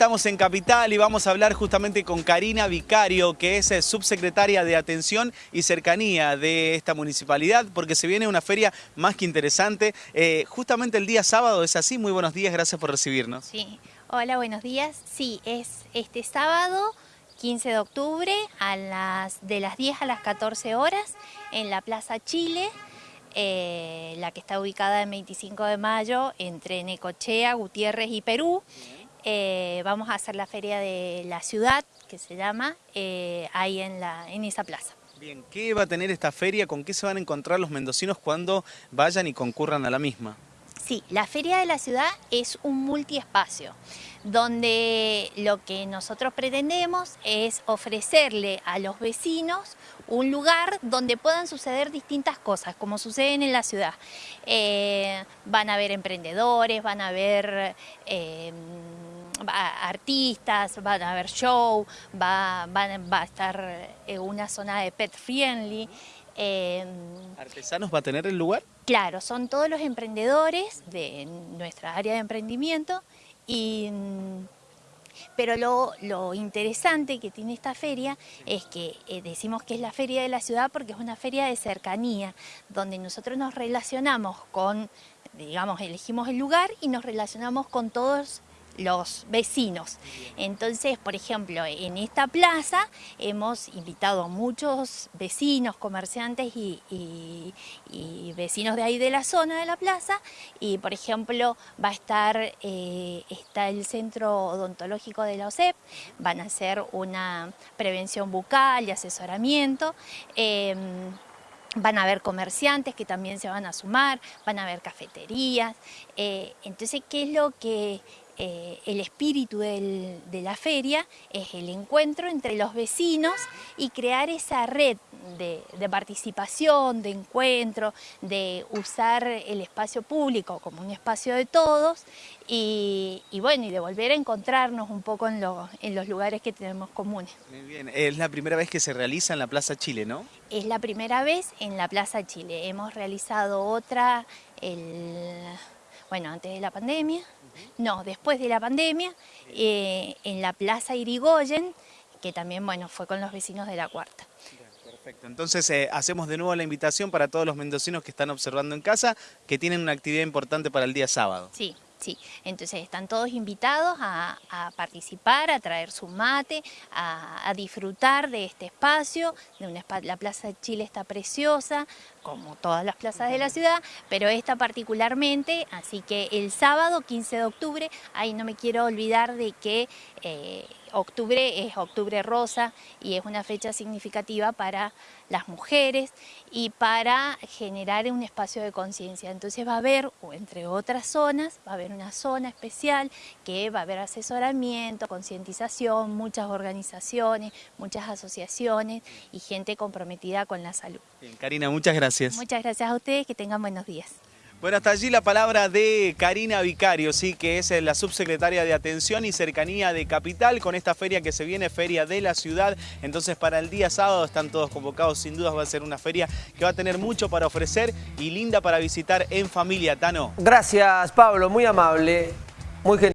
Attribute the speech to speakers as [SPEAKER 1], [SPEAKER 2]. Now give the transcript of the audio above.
[SPEAKER 1] estamos en Capital y vamos a hablar justamente con Karina Vicario, que es eh, subsecretaria de Atención y Cercanía de esta municipalidad, porque se viene una feria más que interesante. Eh, justamente el día sábado es así. Muy buenos días, gracias por recibirnos.
[SPEAKER 2] Sí, hola, buenos días. Sí, es este sábado 15 de octubre a las, de las 10 a las 14 horas en la Plaza Chile. Eh, la que está ubicada en 25 de mayo entre Necochea, Gutiérrez y Perú. Eh, vamos a hacer la feria de la ciudad, que se llama, eh, ahí en, la, en esa plaza.
[SPEAKER 1] Bien, ¿qué va a tener esta feria? ¿Con qué se van a encontrar los mendocinos cuando vayan y concurran a la misma?
[SPEAKER 2] Sí, la Feria de la Ciudad es un multiespacio, donde lo que nosotros pretendemos es ofrecerle a los vecinos un lugar donde puedan suceder distintas cosas, como suceden en la ciudad. Eh, van a haber emprendedores, van a haber... Eh, artistas, van a haber show, va, va, a estar eh, una zona de pet friendly.
[SPEAKER 1] Em, ¿Artesanos va a tener el lugar?
[SPEAKER 2] Claro, son todos los emprendedores de nuestra área de emprendimiento y pero lo, interesante que tiene esta feria es que eh, decimos que es la feria de la ciudad porque es una feria de cercanía, donde nosotros nos relacionamos con, digamos, elegimos el lugar y nos relacionamos con todos los vecinos. Entonces, por ejemplo, en esta plaza hemos invitado a muchos vecinos, comerciantes y, vecinos de ahí de la zona de la plaza y, por ejemplo, va a estar, eh, está el centro odontológico de la OSEP, van a hacer una prevención bucal y asesoramiento. Em, van a haber comerciantes que también se van a sumar, van a haber cafeterías. Eh, entonces, ¿qué es lo que eh, el espíritu de la feria es el encuentro entre los vecinos y crear esa red de, participación, de encuentro, de usar el espacio público como un espacio de todos y, bueno, y de volver a encontrarnos un poco en, en los lugares que tenemos comunes.
[SPEAKER 1] Muy bien, es la primera vez que se realiza en la Plaza Chile, ¿no?
[SPEAKER 2] Es la primera vez en la Plaza Chile. Hemos realizado otra el bueno, antes de la pandemia, no, después de la pandemia, eh, en la Plaza Irigoyen, que también, bueno, fue con los vecinos de la Cuarta.
[SPEAKER 1] Perfecto, entonces eh, hacemos de nuevo la invitación para todos los mendocinos que están observando en casa, que tienen una actividad importante para el día sábado.
[SPEAKER 2] Sí, Sí, entonces están todos invitados a, participar, a traer su mate, a, disfrutar de este espacio. De la Plaza de Chile está preciosa, como todas las plazas de la ciudad, pero esta particularmente, así que el sábado 15 de octubre, ahí no me quiero olvidar de que eh, octubre es octubre rosa y es una fecha significativa para las mujeres y para generar un espacio de conciencia. Entonces va a haber, entre otras zonas, va a haber una zona especial que va a haber asesoramiento, concientización, muchas organizaciones, muchas asociaciones y gente comprometida con la salud.
[SPEAKER 1] Bien, Karina, muchas gracias.
[SPEAKER 2] Muchas gracias a ustedes, que tengan buenos días.
[SPEAKER 1] Bueno, hasta allí la palabra de Karina Vicario, sí, que es la subsecretaria de Atención y Cercanía de Capital, con esta feria que se viene, Feria de la Ciudad. Entonces, para el día sábado están todos convocados, sin dudas va a ser una feria que va a tener mucho para ofrecer y linda para visitar en familia, Tano.
[SPEAKER 3] Gracias, Pablo, muy amable, muy gentil.